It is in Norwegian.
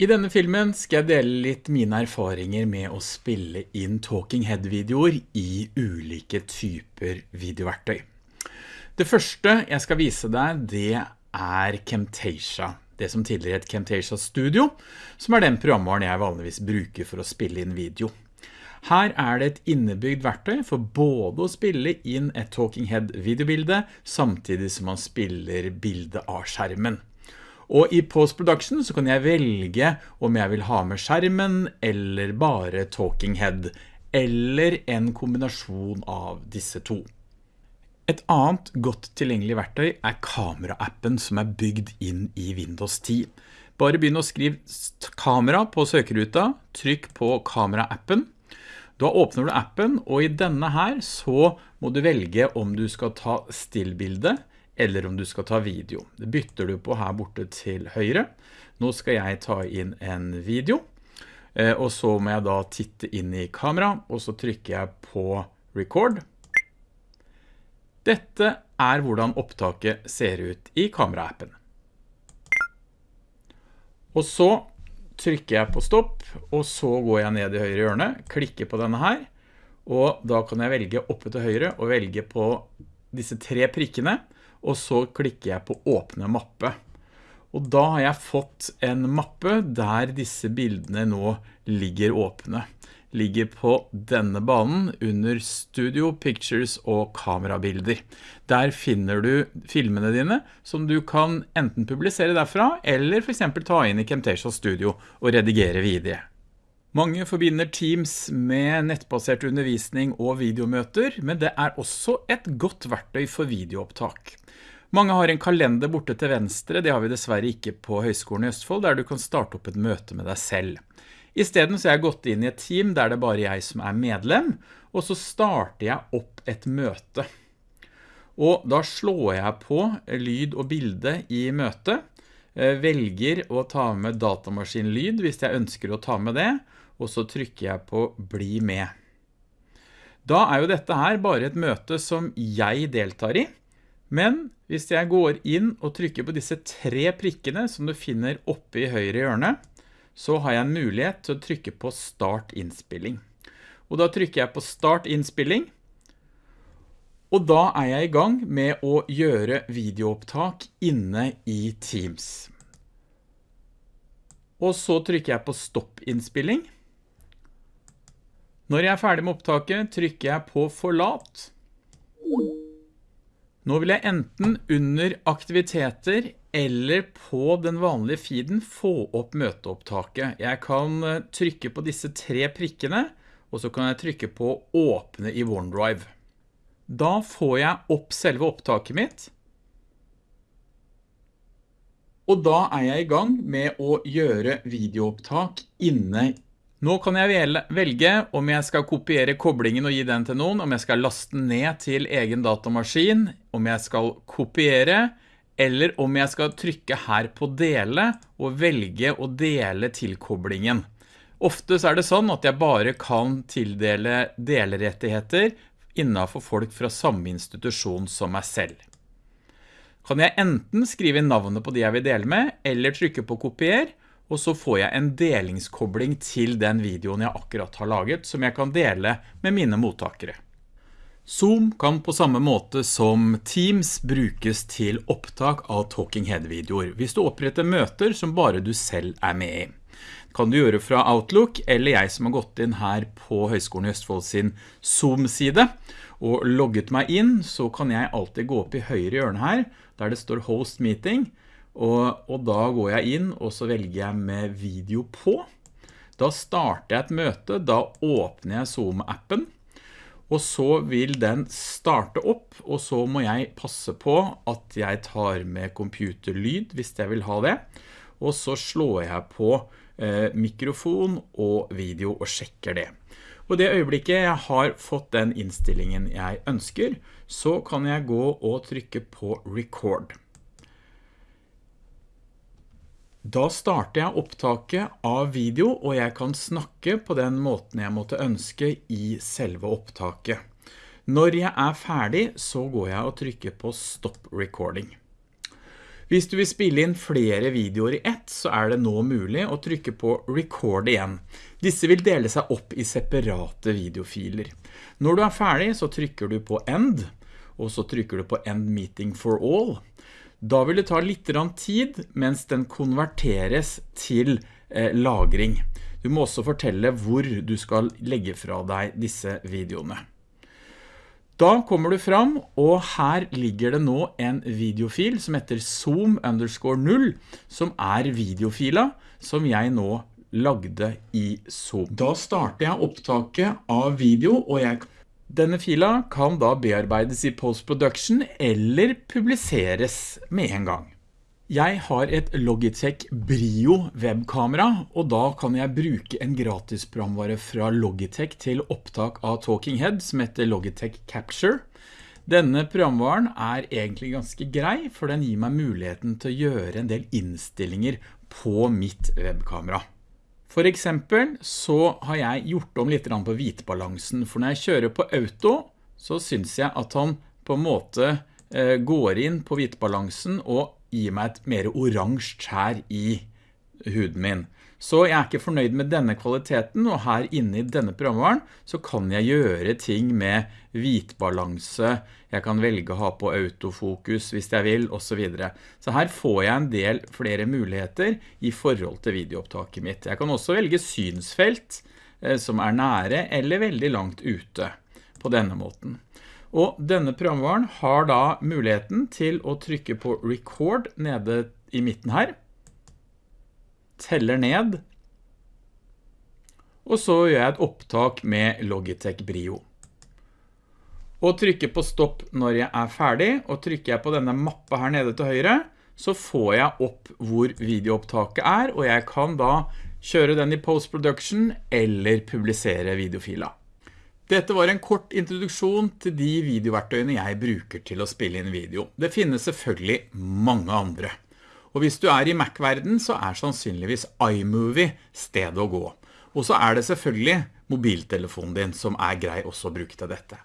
I denne filmen skal jeg dele litt mine erfaringer med å spille inn Talking Head-videoer i ulike typer videoverktøy. Det første jeg skal vise deg, det er Camtasia. Det som tidligere het Camtasia Studio, som er den programvaren jeg vanligvis bruker for å spille inn video. Her er det et innebygd verktøy for både å spille inn et Talking Head videobilde, samtidig som man spiller bildet av skjermen. Og i post-production så kan jeg velge om jeg vil ha med skjermen eller bare talking head, eller en kombinasjon av disse to. Et annet godt tilgjengelig verktøy er kamera-appen som er bygd inn i Windows 10. Bare begynn å skrive kamera på søkeruta, trykk på kamera-appen. Da åpner du appen, og i denne her så må du velge om du skal ta stillbildet, eller om du skal ta video. Det bytter du på her borte til høyre. Nå skal jeg ta inn en video, eh, og så må jeg da titte inn i kamera, og så trykker jeg på record. Dette er hvordan opptaket ser ut i kameraappen. Og så trykker jeg på stopp, og så går jeg ned i høyre hjørne, klikker på denne her, og da kan jeg velge oppe til høyre og velge på disse tre prikkene, og så klikker jeg på åpne mappe. Og da har jeg fått en mappe der disse bildene nå ligger åpne. Ligger på denne banen under Studio, Pictures og kamerabilder. Der finner du filmene dine som du kan enten publisere derfra, eller for eksempel ta inn i Camtasia Studio og redigere videre. Mange forbinder Teams med nettbasert undervisning og videomøter, men det er også et godt verktøy for videoopptak. Mange har en kalender borte til venstre, det har vi dessverre ikke på Høgskolen i Østfold, der du kan starte opp et møte med deg selv. I stedet så har jeg gått inn i et team der det bare jeg som er medlem, og så starter jeg opp et møte. Og da slår jeg på lyd og bilde i møtet, eh, velger å ta med datamaskinlyd hvis jeg ønsker å ta med det, og så trykker jeg på bli med. Da er jo dette her bare et møte som jeg deltar i, men hvis jeg går inn og trykker på disse tre prikkene som du finner oppe i høyre hjørne, så har jeg en mulighet til å trykke på start innspilling. Og da trykker jeg på start innspilling, og da er jeg i gang med å gjøre videoopptak inne i Teams. Og så trykker jeg på stopp innspilling. Når jeg er ferdig med opptaket, trykker jeg på forlat. Nå vil jeg enten under aktiviteter eller på den vanlige feeden få opp møteopptaket. Jeg kan eh, trykke på disse tre prikkene, og så kan jeg trykke på åpne i OneDrive. Da får jeg opp selve opptaket mitt, og da er jeg i gang med å gjøre videoopptak inne nå kan jeg velge om jeg skal kopiere koblingen og gi den til noen, om jeg skal laste ned til egen datamaskin, om jeg skal kopiere, eller om jeg skal trykke her på dele og velge å dele tilkoblingen. Ofte er det sånn at jeg bare kan tildele delerettigheter innenfor folk fra samme institusjon som meg selv. Kan jeg enten skrive navnet på de jeg vil dele med, eller trykke på kopier, og så får jeg en delingskobling til den videoen jeg akkurat har laget, som jeg kan dele med mine mottakere. Zoom kan på samme måte som Teams brukes til opptak av Talking Head-videoer, hvis du oppretter møter som bare du selv er med i. Det kan du gjøre fra Outlook, eller jeg som har gått inn her på Høgskolen i Østfold sin Zoom-side, og logget meg inn, så kan jeg alltid gå opp i høyre hjørne her, der det står Host Meeting, og, og, da går jeg inn, og så velger jeg med video på. Da starter jeg et møte, da åpner jeg Zoom-appen, og så vil den starte opp, og så må jeg passe på at jeg tar med computerlyd hvis jeg vil ha det. Og så slår jeg på eh, mikrofon og video og sjekker det. Og det øyeblikket jeg har fått den innstillingen jeg ønsker, så kan jeg gå og trykke på record. Da starter jeg opptaket av video, og jeg kan snakke på den måten jeg måtte ønske i selve opptaket. Når jeg er ferdig, så går jeg og trykker på Stop Recording. Hvis du vil spille inn flere videoer i ett, så er det nå mulig å trykke på record igjen. Disse vil dele seg opp i separate videofiler. Når du er ferdig, så trykker du på end, og så trykker du på end meeting for all. Da vil det ta litt tid mens den konverteres til eh, lagring. Du må også fortelle hvor du skal legge fra deg disse videoene. Da kommer du fram, og her ligger det nå en videofil som heter zoom underscore 0, som er videofila som jeg nå lagde i Zoom. Da starter jeg opptaket av video, og jeg, denne fila kan da bearbeides i post-production eller publiseres med en gang. Jeg har et Logitech Brio webkamera, og da kan jeg bruke en gratis programvare fra Logitech til opptak av Talking Head som heter Logitech Capture. Denne programvaren er egentlig ganske grei, for den gir meg muligheten til å gjøre en del innstillinger på mitt webkamera. For eksempel så har jeg gjort om litt på hvitbalansen, for når jeg kjører på auto, så synes jeg at han på en måte eh, går inn på hvitbalansen og gir meg et mer oransje skjær i huden min. Så jeg er ikke fornøyd med denne kvaliteten, og her inne i denne programvaren så kan jeg gjøre ting med hvitbalanse, jeg kan velge å ha på autofokus hvis jeg vil, og så videre. Så her får jeg en del flere muligheter i forhold til videoopptaket mitt. Jeg kan også velge synsfelt eh, som er nære eller veldig langt ute på denne måten. Og denne programvaren har da muligheten til å trykke på record nede i midten her. Teller ned. Og så gjør jeg et opptak med Logitech Brio. Og trykker på stopp når jeg er ferdig, og trykker jeg på denne mappa her nede til høyre, så får jeg opp hvor videoopptaket er, og jeg kan da kjøre den i post-production eller publisere videofila. Dette var en kort introduksjon til de videoverktøyene jeg bruker til å spille inn video. Det finnes selvfølgelig mange andre. Og hvis du er i Mac-verden, så er sannsynligvis iMovie stedet å gå. Og så er det selvfølgelig mobiltelefonen din som er grei også å bruke til dette.